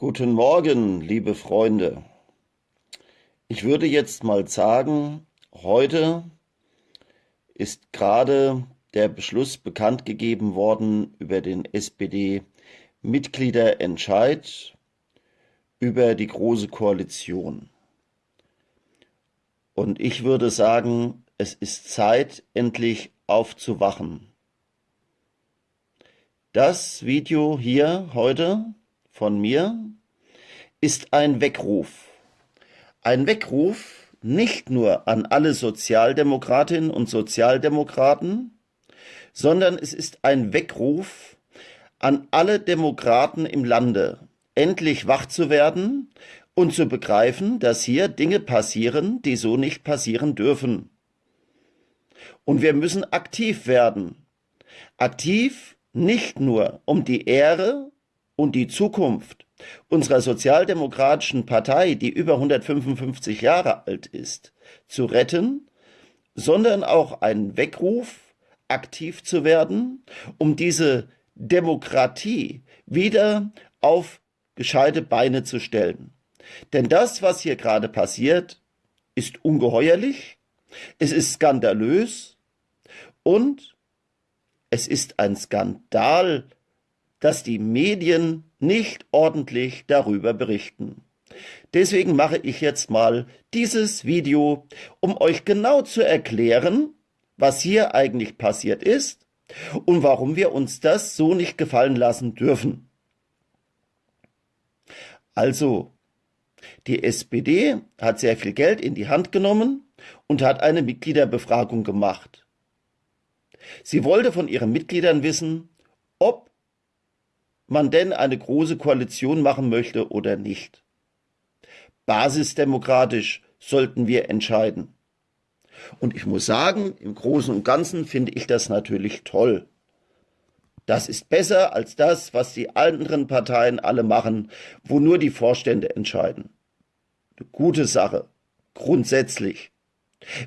Guten Morgen, liebe Freunde. Ich würde jetzt mal sagen, heute ist gerade der Beschluss bekannt gegeben worden über den SPD-Mitgliederentscheid über die Große Koalition. Und ich würde sagen, es ist Zeit, endlich aufzuwachen. Das Video hier heute von mir ist ein Weckruf. Ein Weckruf nicht nur an alle Sozialdemokratinnen und Sozialdemokraten, sondern es ist ein Weckruf an alle Demokraten im Lande, endlich wach zu werden und zu begreifen, dass hier Dinge passieren, die so nicht passieren dürfen. Und wir müssen aktiv werden. Aktiv nicht nur um die Ehre und die Zukunft unserer sozialdemokratischen Partei, die über 155 Jahre alt ist, zu retten, sondern auch ein Weckruf, aktiv zu werden, um diese Demokratie wieder auf gescheite Beine zu stellen. Denn das, was hier gerade passiert, ist ungeheuerlich, es ist skandalös und es ist ein Skandal, dass die Medien nicht ordentlich darüber berichten. Deswegen mache ich jetzt mal dieses Video, um euch genau zu erklären, was hier eigentlich passiert ist und warum wir uns das so nicht gefallen lassen dürfen. Also, die SPD hat sehr viel Geld in die Hand genommen und hat eine Mitgliederbefragung gemacht. Sie wollte von ihren Mitgliedern wissen, ob man denn eine große Koalition machen möchte oder nicht. Basisdemokratisch sollten wir entscheiden. Und ich muss sagen, im Großen und Ganzen finde ich das natürlich toll. Das ist besser als das, was die anderen Parteien alle machen, wo nur die Vorstände entscheiden. Eine gute Sache, grundsätzlich.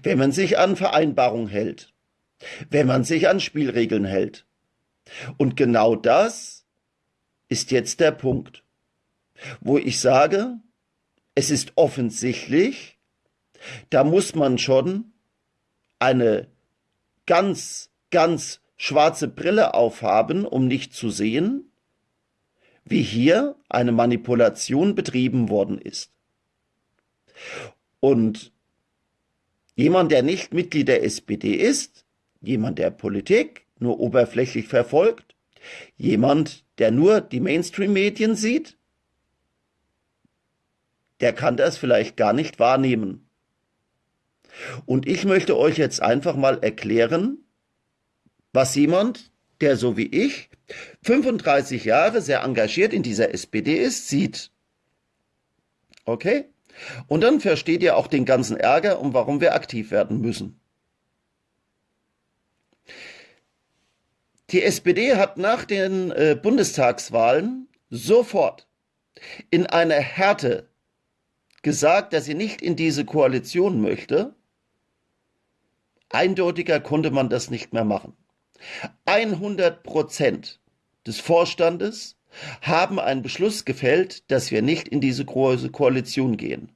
Wenn man sich an Vereinbarungen hält, wenn man sich an Spielregeln hält. Und genau das ist jetzt der Punkt, wo ich sage, es ist offensichtlich, da muss man schon eine ganz, ganz schwarze Brille aufhaben, um nicht zu sehen, wie hier eine Manipulation betrieben worden ist. Und jemand, der nicht Mitglied der SPD ist, jemand, der Politik nur oberflächlich verfolgt, jemand, der nur die Mainstream-Medien sieht, der kann das vielleicht gar nicht wahrnehmen. Und ich möchte euch jetzt einfach mal erklären, was jemand, der so wie ich 35 Jahre sehr engagiert in dieser SPD ist, sieht. Okay? Und dann versteht ihr auch den ganzen Ärger und warum wir aktiv werden müssen. Die SPD hat nach den äh, Bundestagswahlen sofort in einer Härte gesagt, dass sie nicht in diese Koalition möchte. Eindeutiger konnte man das nicht mehr machen. 100 Prozent des Vorstandes haben einen Beschluss gefällt, dass wir nicht in diese große Koalition gehen.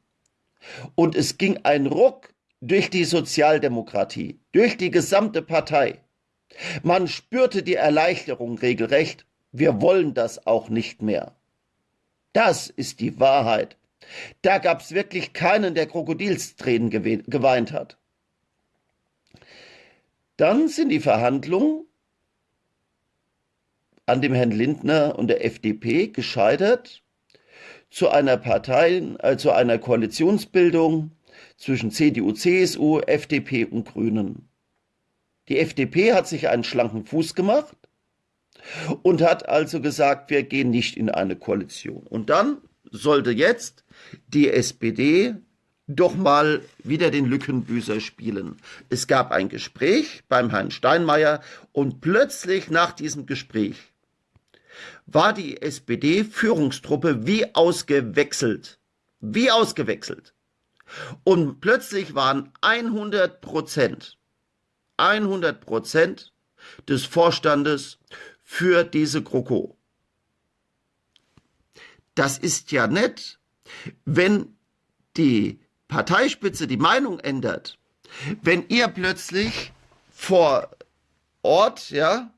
Und es ging ein Ruck durch die Sozialdemokratie, durch die gesamte Partei. Man spürte die Erleichterung regelrecht. Wir wollen das auch nicht mehr. Das ist die Wahrheit. Da gab's wirklich keinen, der Krokodilstränen geweint hat. Dann sind die Verhandlungen an dem Herrn Lindner und der FDP gescheitert zu einer Partei, äh, zu einer Koalitionsbildung zwischen CDU, CSU, FDP und Grünen. Die FDP hat sich einen schlanken Fuß gemacht und hat also gesagt, wir gehen nicht in eine Koalition. Und dann sollte jetzt die SPD doch mal wieder den Lückenbüßer spielen. Es gab ein Gespräch beim Herrn Steinmeier und plötzlich nach diesem Gespräch war die SPD-Führungstruppe wie ausgewechselt. Wie ausgewechselt. Und plötzlich waren 100 Prozent 100 Prozent des Vorstandes für diese GroKo. das ist ja nett, wenn die Parteispitze die Meinung ändert, wenn ihr plötzlich vor Ort, ja,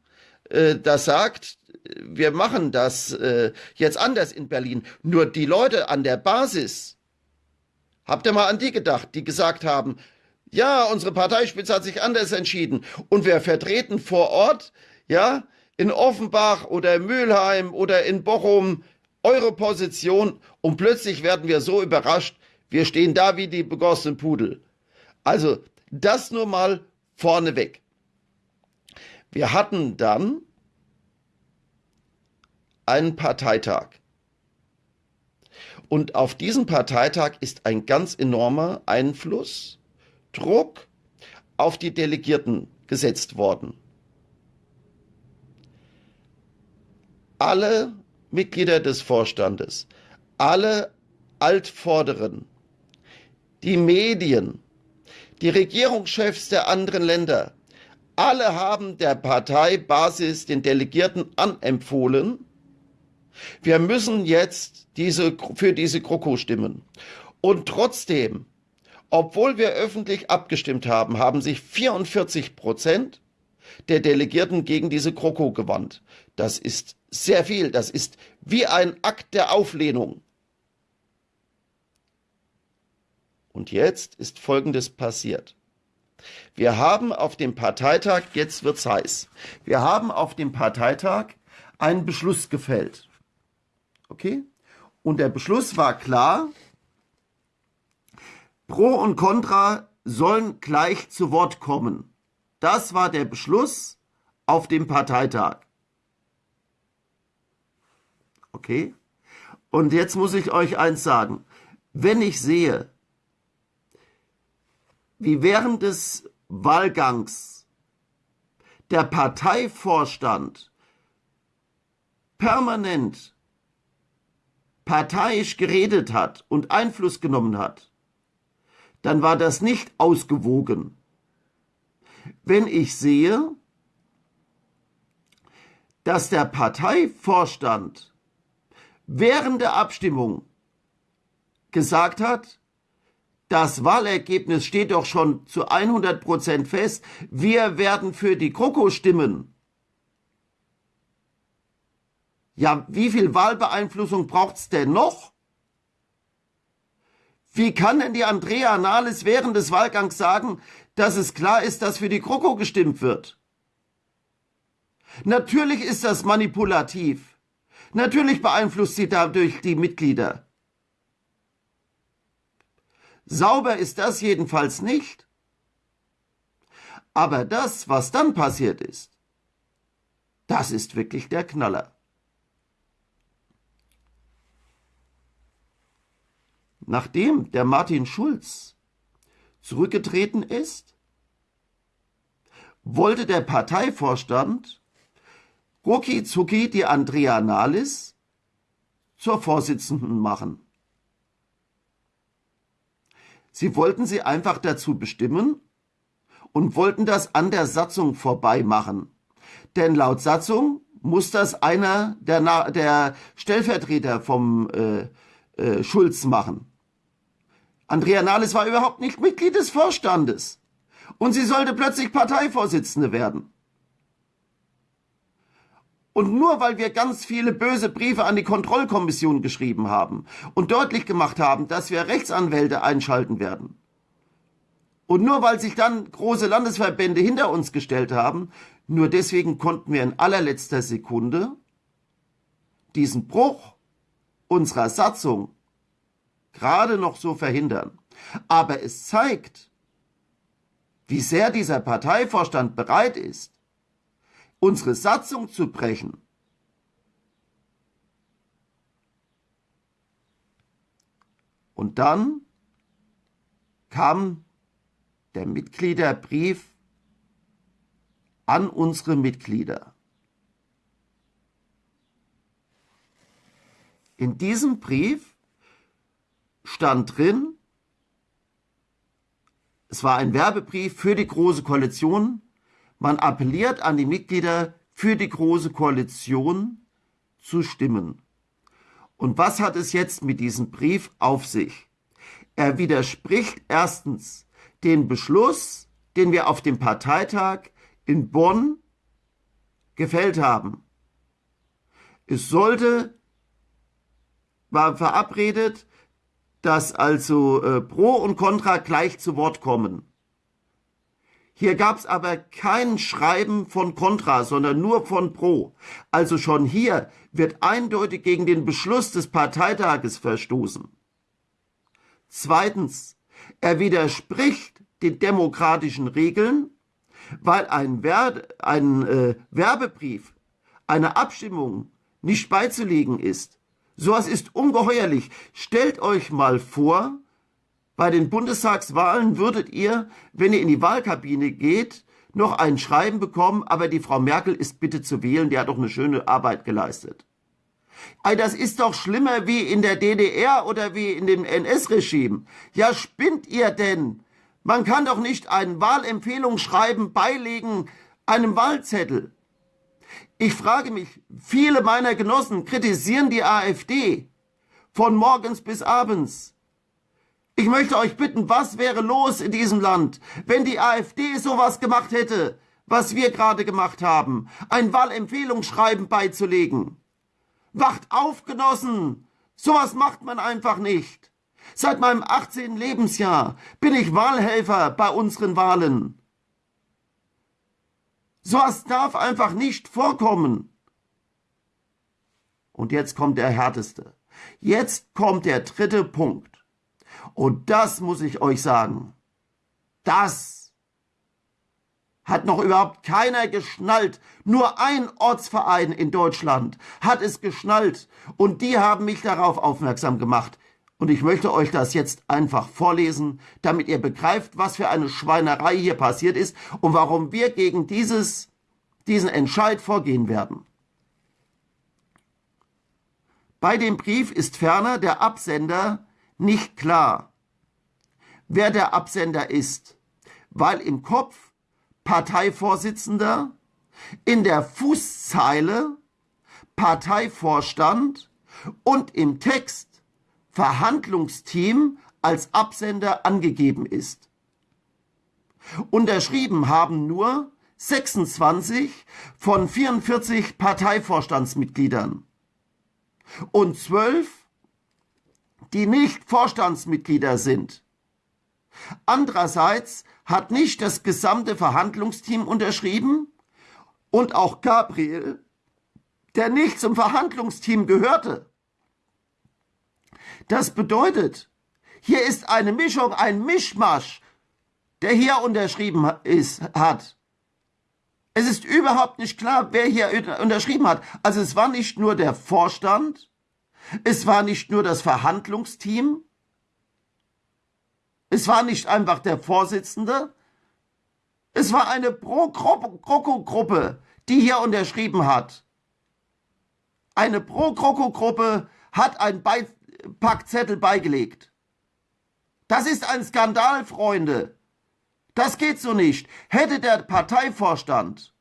äh, das sagt, wir machen das äh, jetzt anders in Berlin. Nur die Leute an der Basis, habt ihr mal an die gedacht, die gesagt haben, ja, unsere Parteispitze hat sich anders entschieden und wir vertreten vor Ort, ja, in Offenbach oder in Mülheim oder in Bochum eure Position und plötzlich werden wir so überrascht, wir stehen da wie die begossenen Pudel. Also, das nur mal vorneweg. Wir hatten dann einen Parteitag. Und auf diesen Parteitag ist ein ganz enormer Einfluss, Druck auf die Delegierten gesetzt worden. Alle Mitglieder des Vorstandes, alle Altvorderen, die Medien, die Regierungschefs der anderen Länder, alle haben der Parteibasis, den Delegierten anempfohlen, wir müssen jetzt diese, für diese GroKo stimmen. Und trotzdem, obwohl wir öffentlich abgestimmt haben, haben sich 44 Prozent der Delegierten gegen diese GroKo gewandt. Das ist sehr viel. Das ist wie ein Akt der Auflehnung. Und jetzt ist Folgendes passiert. Wir haben auf dem Parteitag, jetzt wird's heiß, wir haben auf dem Parteitag einen Beschluss gefällt. Okay? Und der Beschluss war klar, Pro und Contra sollen gleich zu Wort kommen. Das war der Beschluss auf dem Parteitag. Okay? Und jetzt muss ich euch eins sagen. Wenn ich sehe, wie während des Wahlgangs der Parteivorstand permanent parteiisch geredet hat und Einfluss genommen hat, dann war das nicht ausgewogen. Wenn ich sehe, dass der Parteivorstand während der Abstimmung gesagt hat, das Wahlergebnis steht doch schon zu 100 Prozent fest, wir werden für die GroKo stimmen. Ja, wie viel Wahlbeeinflussung braucht's denn noch? Wie kann denn die Andrea Nahles während des Wahlgangs sagen, dass es klar ist, dass für die GroKo gestimmt wird? Natürlich ist das manipulativ. Natürlich beeinflusst sie dadurch die Mitglieder. Sauber ist das jedenfalls nicht. Aber das, was dann passiert ist, das ist wirklich der Knaller. Nachdem der Martin Schulz zurückgetreten ist, wollte der Parteivorstand rucki zucki die Andrea Nahles zur Vorsitzenden machen. Sie wollten sie einfach dazu bestimmen und wollten das an der Satzung vorbei machen. Denn laut Satzung muss das einer der, der Stellvertreter vom äh, äh, Schulz machen. Andrea Nahles war überhaupt nicht Mitglied des Vorstandes. Und sie sollte plötzlich Parteivorsitzende werden. Und nur weil wir ganz viele böse Briefe an die Kontrollkommission geschrieben haben und deutlich gemacht haben, dass wir Rechtsanwälte einschalten werden, und nur weil sich dann große Landesverbände hinter uns gestellt haben, nur deswegen konnten wir in allerletzter Sekunde diesen Bruch unserer Satzung gerade noch so verhindern. Aber es zeigt, wie sehr dieser Parteivorstand bereit ist, unsere Satzung zu brechen. Und dann kam der Mitgliederbrief an unsere Mitglieder. In diesem Brief stand drin, es war ein Werbebrief für die Große Koalition. Man appelliert an die Mitglieder, für die Große Koalition zu stimmen. Und was hat es jetzt mit diesem Brief auf sich? Er widerspricht erstens den Beschluss, den wir auf dem Parteitag in Bonn gefällt haben. Es sollte, war verabredet, dass also äh, Pro und Contra gleich zu Wort kommen. Hier gab es aber kein Schreiben von Contra, sondern nur von Pro. Also schon hier wird eindeutig gegen den Beschluss des Parteitages verstoßen. Zweitens, er widerspricht den demokratischen Regeln, weil ein, Wer ein äh, Werbebrief, eine Abstimmung nicht beizulegen ist. Sowas ist ungeheuerlich. Stellt euch mal vor, bei den Bundestagswahlen würdet ihr, wenn ihr in die Wahlkabine geht, noch ein Schreiben bekommen, aber die Frau Merkel ist bitte zu wählen, die hat doch eine schöne Arbeit geleistet. Das ist doch schlimmer wie in der DDR oder wie in dem NS-Regime. Ja, spinnt ihr denn? Man kann doch nicht ein Wahlempfehlungsschreiben beilegen einem Wahlzettel. Ich frage mich, viele meiner Genossen kritisieren die AfD von morgens bis abends. Ich möchte euch bitten, was wäre los in diesem Land, wenn die AfD sowas gemacht hätte, was wir gerade gemacht haben, ein Wahlempfehlungsschreiben beizulegen? Wacht auf, Genossen! Sowas macht man einfach nicht. Seit meinem 18. Lebensjahr bin ich Wahlhelfer bei unseren Wahlen. Sowas darf einfach nicht vorkommen. Und jetzt kommt der härteste. Jetzt kommt der dritte Punkt. Und das muss ich euch sagen. Das hat noch überhaupt keiner geschnallt. Nur ein Ortsverein in Deutschland hat es geschnallt und die haben mich darauf aufmerksam gemacht. Und ich möchte euch das jetzt einfach vorlesen, damit ihr begreift, was für eine Schweinerei hier passiert ist und warum wir gegen dieses, diesen Entscheid vorgehen werden. Bei dem Brief ist ferner der Absender nicht klar, wer der Absender ist, weil im Kopf Parteivorsitzender, in der Fußzeile Parteivorstand und im Text Verhandlungsteam als Absender angegeben ist. Unterschrieben haben nur 26 von 44 Parteivorstandsmitgliedern und 12, die nicht Vorstandsmitglieder sind. Andererseits hat nicht das gesamte Verhandlungsteam unterschrieben und auch Gabriel, der nicht zum Verhandlungsteam gehörte. Das bedeutet, hier ist eine Mischung, ein Mischmasch, der hier unterschrieben ist, hat. Es ist überhaupt nicht klar, wer hier unterschrieben hat. Also es war nicht nur der Vorstand, es war nicht nur das Verhandlungsteam, es war nicht einfach der Vorsitzende, es war eine Pro-Kroko-Gruppe, die hier unterschrieben hat. Eine Pro-Kroko-Gruppe hat einen Beipackzettel beigelegt. Das ist ein Skandal, Freunde. Das geht so nicht. Hätte der Parteivorstand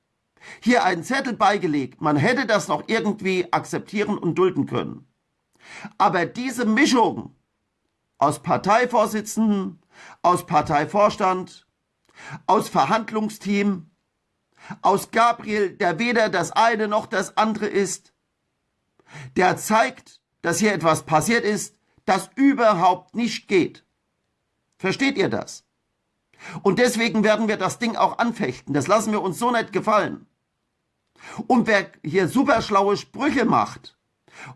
hier einen Zettel beigelegt, man hätte das noch irgendwie akzeptieren und dulden können. Aber diese Mischung aus Parteivorsitzenden, aus Parteivorstand, aus Verhandlungsteam, aus Gabriel, der weder das eine noch das andere ist, der zeigt, dass hier etwas passiert ist, das überhaupt nicht geht. Versteht ihr das? Und deswegen werden wir das Ding auch anfechten. Das lassen wir uns so nicht gefallen. Und wer hier super schlaue Sprüche macht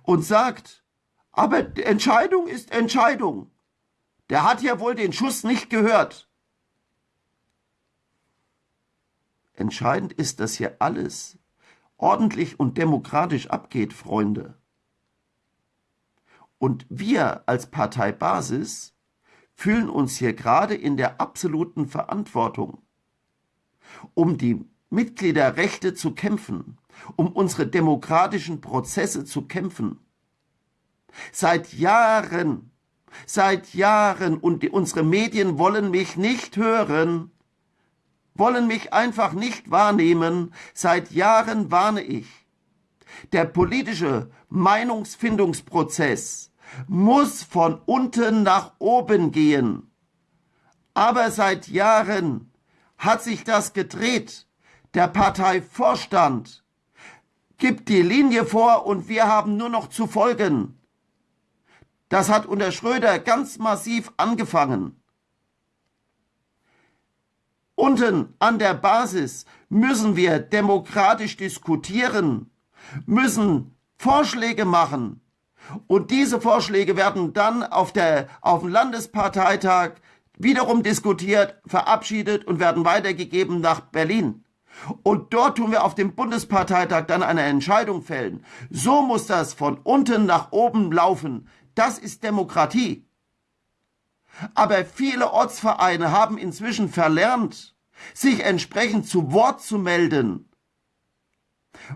und sagt, aber Entscheidung ist Entscheidung, der hat ja wohl den Schuss nicht gehört. Entscheidend ist, dass hier alles ordentlich und demokratisch abgeht, Freunde. Und wir als Parteibasis fühlen uns hier gerade in der absoluten Verantwortung, um die Mitgliederrechte zu kämpfen, um unsere demokratischen Prozesse zu kämpfen. Seit Jahren Seit Jahren und unsere Medien wollen mich nicht hören, wollen mich einfach nicht wahrnehmen. Seit Jahren warne ich. Der politische Meinungsfindungsprozess muss von unten nach oben gehen. Aber seit Jahren hat sich das gedreht. Der Parteivorstand gibt die Linie vor und wir haben nur noch zu folgen. Das hat unter Schröder ganz massiv angefangen. Unten an der Basis müssen wir demokratisch diskutieren, müssen Vorschläge machen. Und diese Vorschläge werden dann auf, der, auf dem Landesparteitag wiederum diskutiert, verabschiedet und werden weitergegeben nach Berlin. Und dort tun wir auf dem Bundesparteitag dann eine Entscheidung fällen. So muss das von unten nach oben laufen. Das ist Demokratie. Aber viele Ortsvereine haben inzwischen verlernt, sich entsprechend zu Wort zu melden.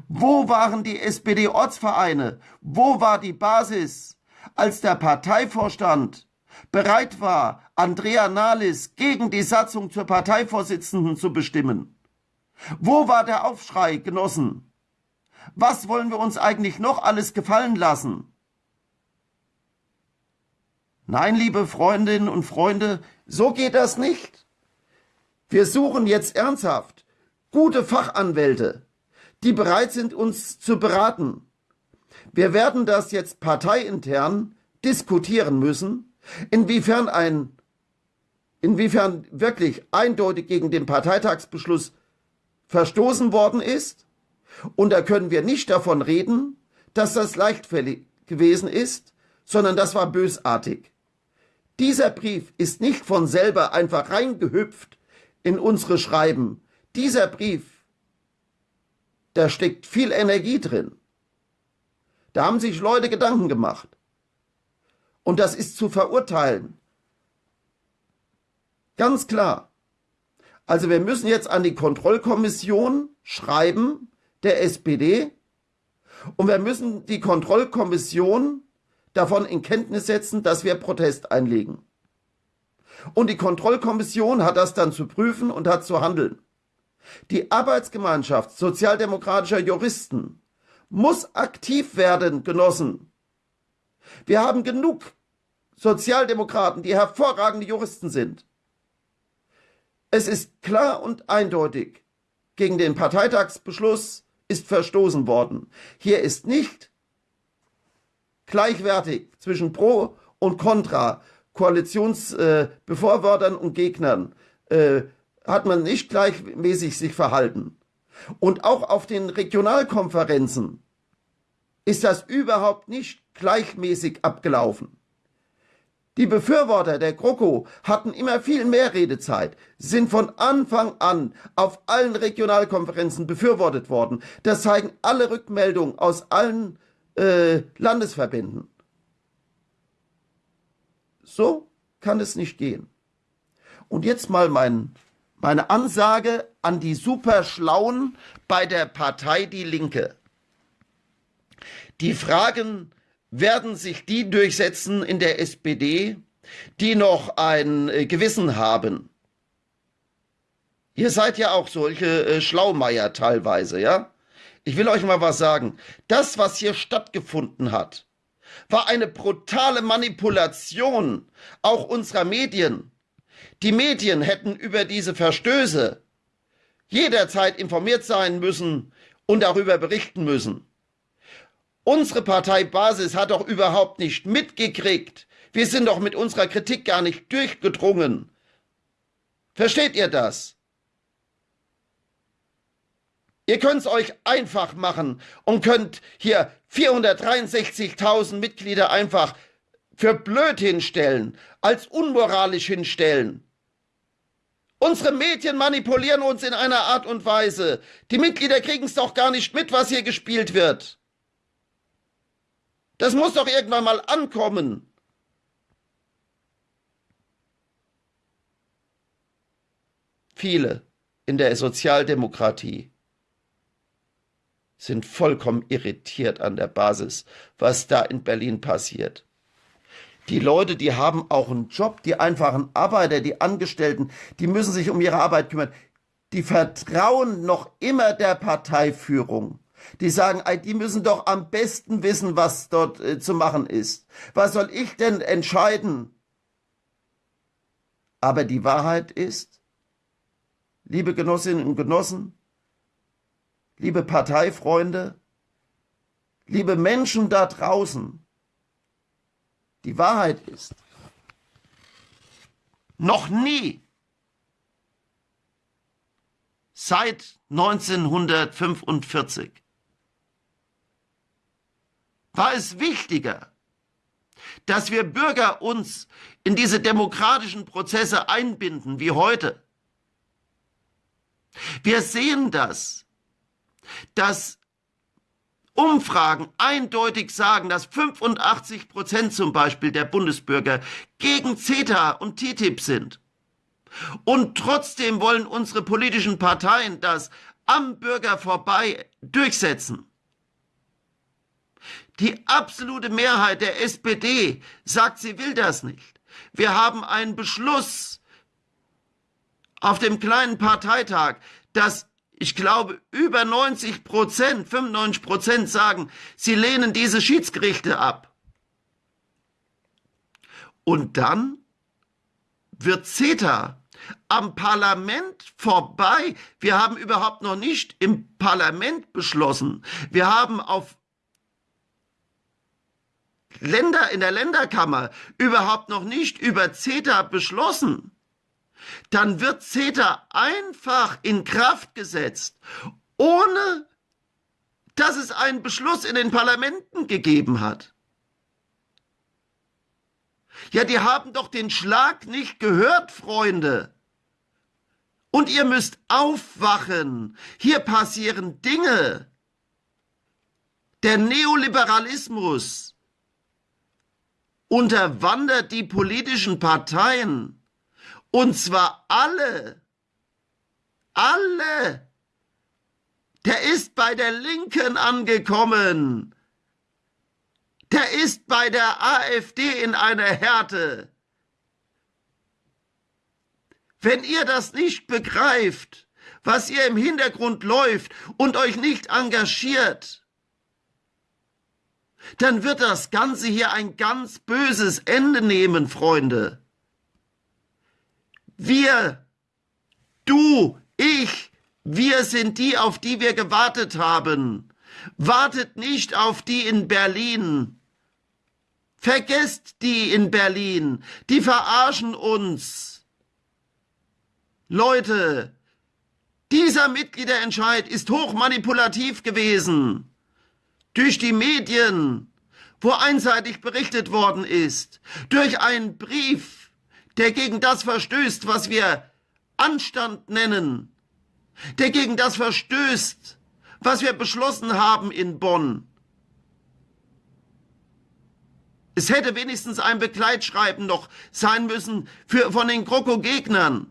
Wo waren die SPD-Ortsvereine? Wo war die Basis, als der Parteivorstand bereit war, Andrea Nahles gegen die Satzung zur Parteivorsitzenden zu bestimmen? Wo war der Aufschrei, Genossen? Was wollen wir uns eigentlich noch alles gefallen lassen? Nein, liebe Freundinnen und Freunde, so geht das nicht. Wir suchen jetzt ernsthaft gute Fachanwälte, die bereit sind, uns zu beraten. Wir werden das jetzt parteiintern diskutieren müssen, inwiefern ein, inwiefern wirklich eindeutig gegen den Parteitagsbeschluss verstoßen worden ist. Und da können wir nicht davon reden, dass das leichtfällig gewesen ist, sondern das war bösartig. Dieser Brief ist nicht von selber einfach reingehüpft in unsere Schreiben. Dieser Brief, da steckt viel Energie drin. Da haben sich Leute Gedanken gemacht. Und das ist zu verurteilen. Ganz klar. Also wir müssen jetzt an die Kontrollkommission schreiben, der SPD, und wir müssen die Kontrollkommission davon in Kenntnis setzen, dass wir Protest einlegen. Und die Kontrollkommission hat das dann zu prüfen und hat zu handeln. Die Arbeitsgemeinschaft sozialdemokratischer Juristen muss aktiv werden, Genossen. Wir haben genug Sozialdemokraten, die hervorragende Juristen sind. Es ist klar und eindeutig, gegen den Parteitagsbeschluss ist verstoßen worden. Hier ist nicht gleichwertig zwischen Pro und Contra, Koalitionsbefürwortern äh, und Gegnern, äh, hat man nicht gleichmäßig sich verhalten. Und auch auf den Regionalkonferenzen ist das überhaupt nicht gleichmäßig abgelaufen. Die Befürworter der GroKo hatten immer viel mehr Redezeit, sind von Anfang an auf allen Regionalkonferenzen befürwortet worden. Das zeigen alle Rückmeldungen aus allen äh, Landesverbänden. So kann es nicht gehen. Und jetzt mal mein, meine Ansage an die Superschlauen bei der Partei Die Linke. Die Fragen werden sich die durchsetzen in der SPD, die noch ein äh, Gewissen haben. Ihr seid ja auch solche äh, Schlaumeier teilweise, ja? Ich will euch mal was sagen. Das, was hier stattgefunden hat, war eine brutale Manipulation auch unserer Medien. Die Medien hätten über diese Verstöße jederzeit informiert sein müssen und darüber berichten müssen. Unsere Parteibasis hat doch überhaupt nicht mitgekriegt. Wir sind doch mit unserer Kritik gar nicht durchgedrungen. Versteht ihr das? Ihr könnt es euch einfach machen und könnt hier 463.000 Mitglieder einfach für blöd hinstellen, als unmoralisch hinstellen. Unsere Medien manipulieren uns in einer Art und Weise. Die Mitglieder kriegen es doch gar nicht mit, was hier gespielt wird. Das muss doch irgendwann mal ankommen. Viele in der Sozialdemokratie sind vollkommen irritiert an der Basis, was da in Berlin passiert. Die Leute, die haben auch einen Job, die einfachen Arbeiter, die Angestellten, die müssen sich um ihre Arbeit kümmern. Die vertrauen noch immer der Parteiführung. Die sagen, die müssen doch am besten wissen, was dort äh, zu machen ist. Was soll ich denn entscheiden? Aber die Wahrheit ist, liebe Genossinnen und Genossen, liebe Parteifreunde, liebe Menschen da draußen, die Wahrheit ist, noch nie seit 1945 war es wichtiger, dass wir Bürger uns in diese demokratischen Prozesse einbinden wie heute. Wir sehen das, dass Umfragen eindeutig sagen, dass 85 Prozent zum Beispiel der Bundesbürger gegen CETA und TTIP sind. Und trotzdem wollen unsere politischen Parteien das am Bürger vorbei durchsetzen. Die absolute Mehrheit der SPD sagt, sie will das nicht. Wir haben einen Beschluss auf dem kleinen Parteitag, dass ich glaube, über 90 Prozent, 95 Prozent sagen, sie lehnen diese Schiedsgerichte ab. Und dann wird CETA am Parlament vorbei. Wir haben überhaupt noch nicht im Parlament beschlossen. Wir haben auf Länder in der Länderkammer überhaupt noch nicht über CETA beschlossen. Dann wird CETA einfach in Kraft gesetzt, ohne dass es einen Beschluss in den Parlamenten gegeben hat. Ja, die haben doch den Schlag nicht gehört, Freunde. Und ihr müsst aufwachen. Hier passieren Dinge. Der Neoliberalismus unterwandert die politischen Parteien. Und zwar alle. Alle. Der ist bei der Linken angekommen. Der ist bei der AfD in einer Härte. Wenn ihr das nicht begreift, was ihr im Hintergrund läuft und euch nicht engagiert, dann wird das Ganze hier ein ganz böses Ende nehmen, Freunde. Wir, du, ich, wir sind die, auf die wir gewartet haben. Wartet nicht auf die in Berlin. Vergesst die in Berlin. Die verarschen uns. Leute, dieser Mitgliederentscheid ist hochmanipulativ gewesen durch die Medien, wo einseitig berichtet worden ist, durch einen Brief, der gegen das verstößt, was wir Anstand nennen, der gegen das verstößt, was wir beschlossen haben in Bonn. Es hätte wenigstens ein Begleitschreiben noch sein müssen für, von den GroKo-Gegnern.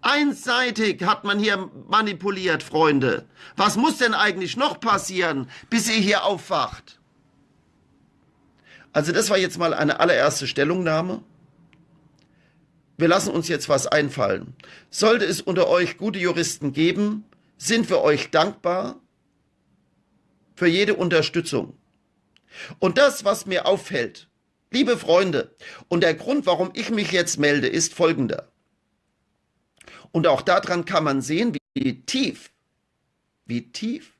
Einseitig hat man hier manipuliert, Freunde. Was muss denn eigentlich noch passieren, bis ihr hier aufwacht? Also das war jetzt mal eine allererste Stellungnahme. Wir lassen uns jetzt was einfallen. Sollte es unter euch gute Juristen geben, sind wir euch dankbar für jede Unterstützung. Und das, was mir auffällt, liebe Freunde, und der Grund, warum ich mich jetzt melde, ist folgender. Und auch daran kann man sehen, wie tief, wie tief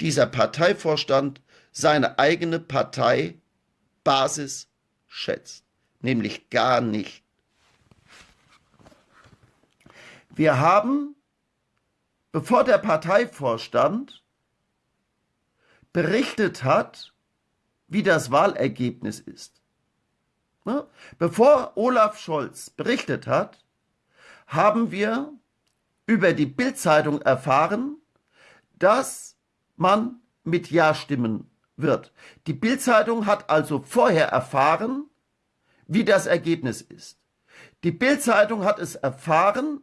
dieser Parteivorstand seine eigene Parteibasis schätzt. Nämlich gar nicht. Wir haben, bevor der Parteivorstand berichtet hat, wie das Wahlergebnis ist, ne? bevor Olaf Scholz berichtet hat, haben wir über die Bildzeitung erfahren, dass man mit Ja stimmen wird. Die Bildzeitung hat also vorher erfahren, wie das Ergebnis ist. Die Bildzeitung hat es erfahren,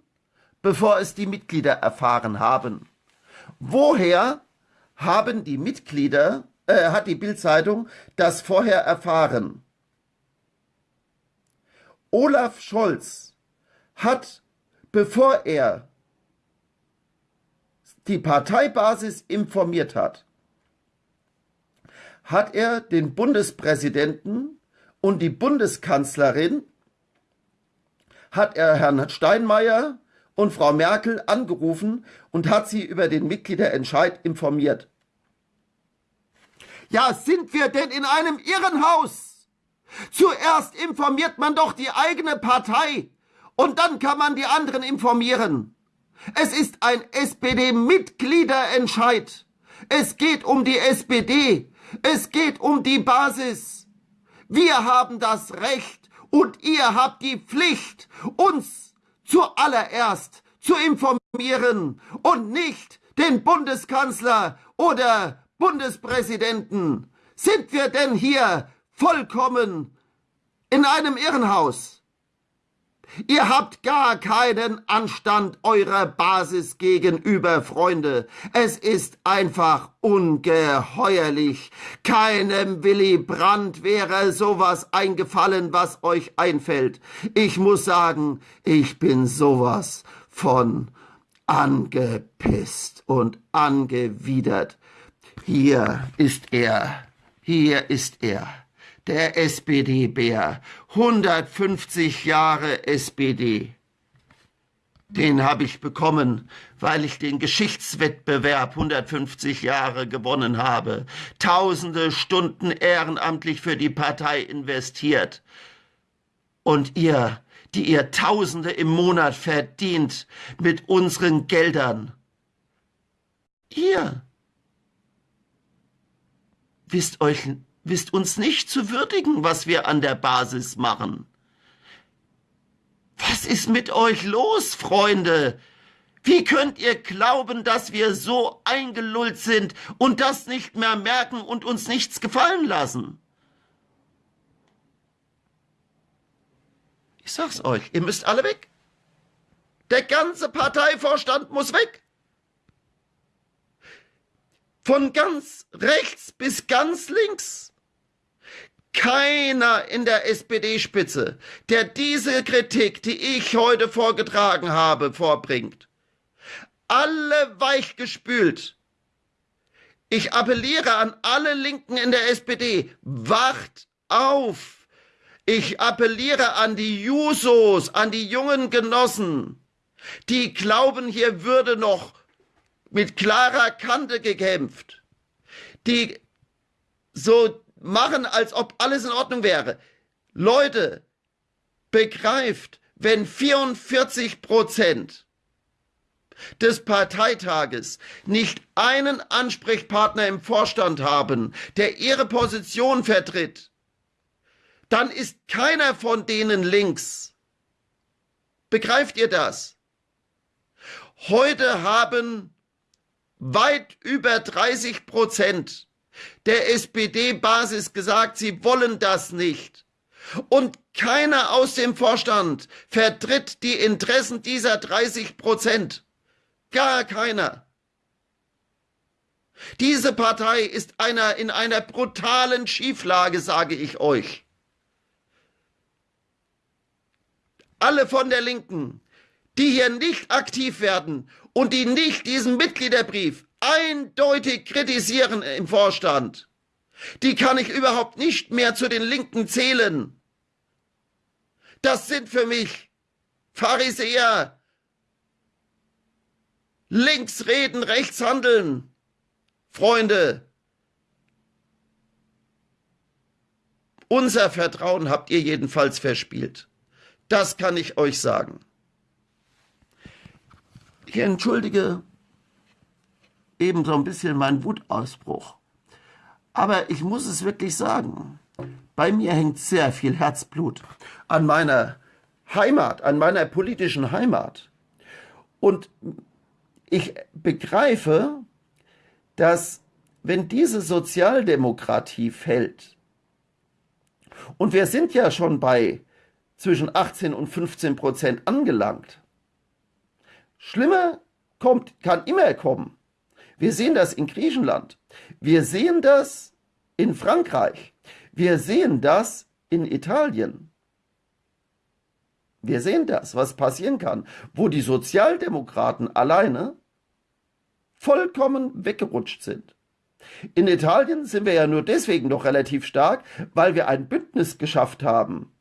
bevor es die Mitglieder erfahren haben. Woher haben die Mitglieder, äh, hat die Bildzeitung das vorher erfahren? Olaf Scholz hat, bevor er die Parteibasis informiert hat, hat er den Bundespräsidenten und die Bundeskanzlerin, hat er Herrn Steinmeier und Frau Merkel angerufen und hat sie über den Mitgliederentscheid informiert. Ja, sind wir denn in einem Irrenhaus? Zuerst informiert man doch die eigene Partei und dann kann man die anderen informieren. Es ist ein SPD-Mitgliederentscheid. Es geht um die SPD. Es geht um die Basis. Wir haben das Recht und ihr habt die Pflicht, uns zuallererst zu informieren und nicht den Bundeskanzler oder Bundespräsidenten. Sind wir denn hier vollkommen in einem Irrenhaus? Ihr habt gar keinen Anstand eurer Basis gegenüber, Freunde. Es ist einfach ungeheuerlich. Keinem Willy Brandt wäre sowas eingefallen, was euch einfällt. Ich muss sagen, ich bin sowas von angepisst und angewidert. Hier ist er. Hier ist er der SPD-Bär. 150 Jahre SPD. Den habe ich bekommen, weil ich den Geschichtswettbewerb 150 Jahre gewonnen habe. Tausende Stunden ehrenamtlich für die Partei investiert. Und ihr, die ihr Tausende im Monat verdient mit unseren Geldern. Ihr wisst euch wisst uns nicht zu würdigen, was wir an der Basis machen. Was ist mit euch los, Freunde? Wie könnt ihr glauben, dass wir so eingelullt sind und das nicht mehr merken und uns nichts gefallen lassen? Ich sag's euch, ihr müsst alle weg. Der ganze Parteivorstand muss weg. Von ganz rechts bis ganz links keiner in der SPD-Spitze, der diese Kritik, die ich heute vorgetragen habe, vorbringt. Alle weichgespült. Ich appelliere an alle Linken in der SPD, wacht auf. Ich appelliere an die Jusos, an die jungen Genossen, die glauben, hier würde noch mit klarer Kante gekämpft, die so machen, als ob alles in Ordnung wäre. Leute, begreift, wenn 44 Prozent des Parteitages nicht einen Ansprechpartner im Vorstand haben, der ihre Position vertritt, dann ist keiner von denen links. Begreift ihr das? Heute haben weit über 30 Prozent der SPD-Basis gesagt, sie wollen das nicht. Und keiner aus dem Vorstand vertritt die Interessen dieser 30 Prozent. Gar keiner. Diese Partei ist einer in einer brutalen Schieflage, sage ich euch. Alle von der Linken, die hier nicht aktiv werden und die nicht diesen Mitgliederbrief eindeutig kritisieren im Vorstand. Die kann ich überhaupt nicht mehr zu den Linken zählen. Das sind für mich Pharisäer. Links reden, rechts handeln. Freunde, unser Vertrauen habt ihr jedenfalls verspielt. Das kann ich euch sagen. Ich entschuldige eben so ein bisschen mein Wutausbruch. Aber ich muss es wirklich sagen, bei mir hängt sehr viel Herzblut an meiner Heimat, an meiner politischen Heimat. Und ich begreife, dass wenn diese Sozialdemokratie fällt, und wir sind ja schon bei zwischen 18 und 15 Prozent angelangt, schlimmer kommt, kann immer kommen. Wir sehen das in Griechenland. Wir sehen das in Frankreich. Wir sehen das in Italien. Wir sehen das, was passieren kann, wo die Sozialdemokraten alleine vollkommen weggerutscht sind. In Italien sind wir ja nur deswegen noch relativ stark, weil wir ein Bündnis geschafft haben.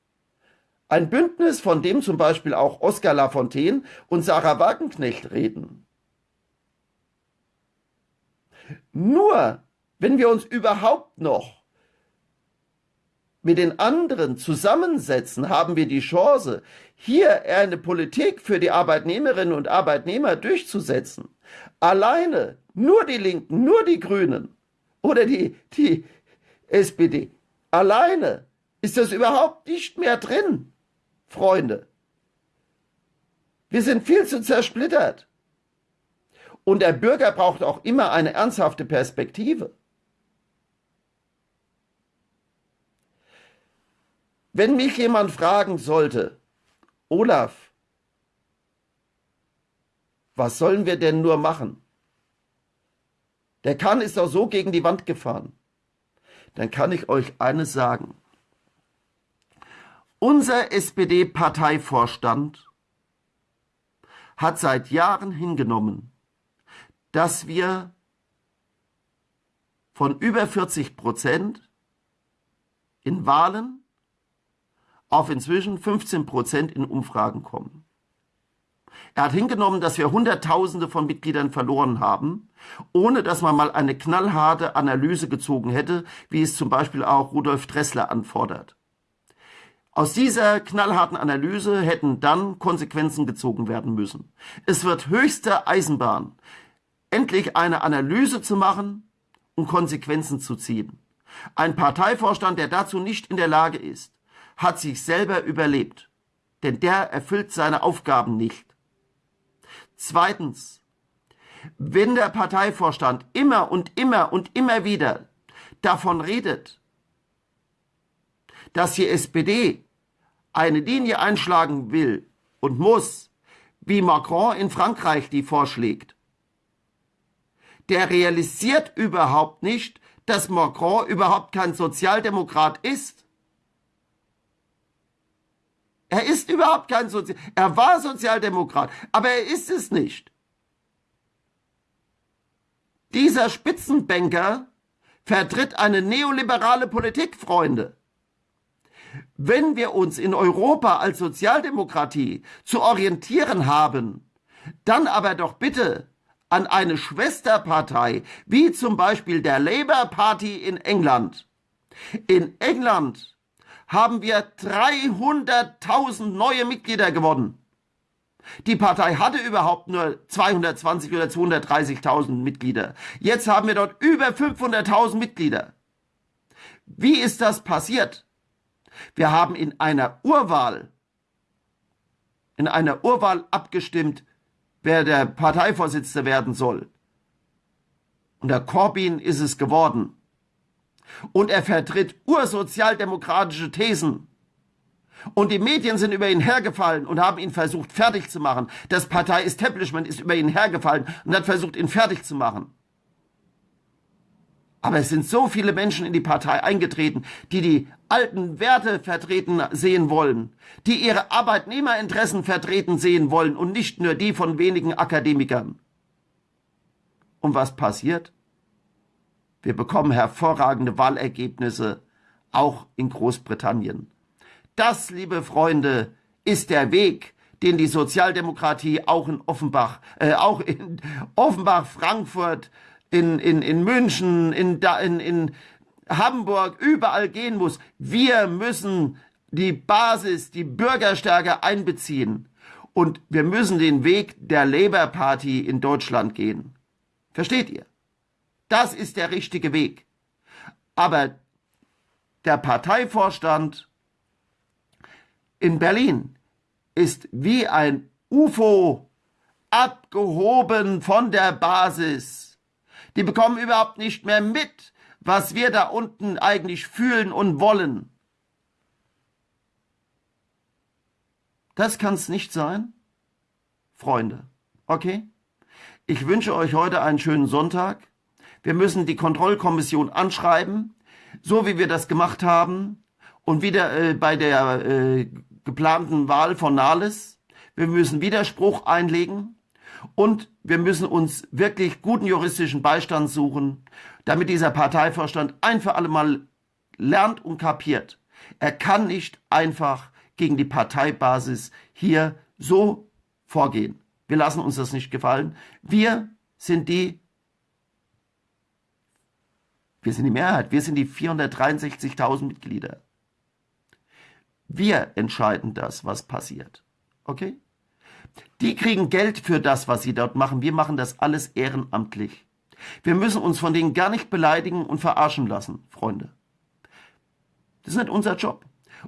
Ein Bündnis, von dem zum Beispiel auch Oskar Lafontaine und Sarah Wagenknecht reden. Nur wenn wir uns überhaupt noch mit den anderen zusammensetzen, haben wir die Chance, hier eine Politik für die Arbeitnehmerinnen und Arbeitnehmer durchzusetzen. Alleine, nur die Linken, nur die Grünen oder die, die SPD, alleine ist das überhaupt nicht mehr drin, Freunde. Wir sind viel zu zersplittert. Und der Bürger braucht auch immer eine ernsthafte Perspektive. Wenn mich jemand fragen sollte, Olaf, was sollen wir denn nur machen? Der Kahn ist doch so gegen die Wand gefahren. Dann kann ich euch eines sagen. Unser SPD-Parteivorstand hat seit Jahren hingenommen, dass wir von über 40 Prozent in Wahlen auf inzwischen 15 Prozent in Umfragen kommen. Er hat hingenommen, dass wir Hunderttausende von Mitgliedern verloren haben, ohne dass man mal eine knallharte Analyse gezogen hätte, wie es zum Beispiel auch Rudolf Dressler anfordert. Aus dieser knallharten Analyse hätten dann Konsequenzen gezogen werden müssen. Es wird höchste Eisenbahn, endlich eine Analyse zu machen und Konsequenzen zu ziehen. Ein Parteivorstand, der dazu nicht in der Lage ist, hat sich selber überlebt, denn der erfüllt seine Aufgaben nicht. Zweitens, wenn der Parteivorstand immer und immer und immer wieder davon redet, dass die SPD eine Linie einschlagen will und muss, wie Macron in Frankreich die vorschlägt, der realisiert überhaupt nicht, dass Macron überhaupt kein Sozialdemokrat ist. Er ist überhaupt kein Sozial. Er war Sozialdemokrat, aber er ist es nicht. Dieser Spitzenbanker vertritt eine neoliberale Politik, Freunde. Wenn wir uns in Europa als Sozialdemokratie zu orientieren haben, dann aber doch bitte an eine Schwesterpartei, wie zum Beispiel der Labour Party in England. In England haben wir 300.000 neue Mitglieder gewonnen. Die Partei hatte überhaupt nur 220 oder 230.000 Mitglieder. Jetzt haben wir dort über 500.000 Mitglieder. Wie ist das passiert? Wir haben in einer Urwahl, in einer Urwahl abgestimmt, wer der Parteivorsitzende werden soll. Und der Corbyn ist es geworden und er vertritt ursozialdemokratische Thesen. Und die Medien sind über ihn hergefallen und haben ihn versucht fertig zu machen. Das Partei-Establishment ist über ihn hergefallen und hat versucht, ihn fertig zu machen. Aber es sind so viele Menschen in die Partei eingetreten, die die alten Werte vertreten sehen wollen, die ihre Arbeitnehmerinteressen vertreten sehen wollen und nicht nur die von wenigen Akademikern. Und was passiert? Wir bekommen hervorragende Wahlergebnisse, auch in Großbritannien. Das, liebe Freunde, ist der Weg, den die Sozialdemokratie auch in Offenbach, äh, auch in Offenbach, Frankfurt, in, in, in München, in, in, in Hamburg, überall gehen muss. Wir müssen die Basis, die Bürgerstärke einbeziehen. Und wir müssen den Weg der Labour Party in Deutschland gehen. Versteht ihr? Das ist der richtige Weg. Aber der Parteivorstand in Berlin ist wie ein UFO abgehoben von der Basis. Die bekommen überhaupt nicht mehr mit, was wir da unten eigentlich fühlen und wollen. Das kann es nicht sein, Freunde. Okay? Ich wünsche euch heute einen schönen Sonntag. Wir müssen die Kontrollkommission anschreiben, so wie wir das gemacht haben und wieder äh, bei der äh, geplanten Wahl von Nahles. Wir müssen Widerspruch einlegen Und wir müssen uns wirklich guten juristischen Beistand suchen, damit dieser Parteivorstand ein für alle Mal lernt und kapiert. Er kann nicht einfach gegen die Parteibasis hier so vorgehen. Wir lassen uns das nicht gefallen. Wir sind die, wir sind die Mehrheit, wir sind die 463.000 Mitglieder. Wir entscheiden das, was passiert. Okay? Die kriegen Geld für das, was sie dort machen. Wir machen das alles ehrenamtlich. Wir müssen uns von denen gar nicht beleidigen und verarschen lassen, Freunde. Das ist nicht unser Job.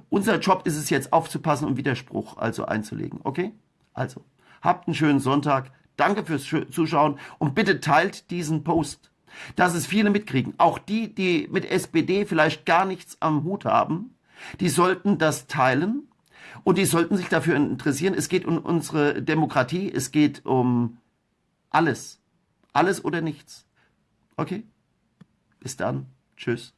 Unser Job ist es jetzt aufzupassen und Widerspruch also einzulegen. Okay? Also, habt einen schönen Sonntag. Danke fürs Zuschauen und bitte teilt diesen Post, dass es viele mitkriegen. Auch die, die mit SPD vielleicht gar nichts am Hut haben, die sollten das teilen und die sollten sich dafür interessieren. Es geht um unsere Demokratie, es geht um alles. Alles oder nichts. Okay? Bis dann. Tschüss.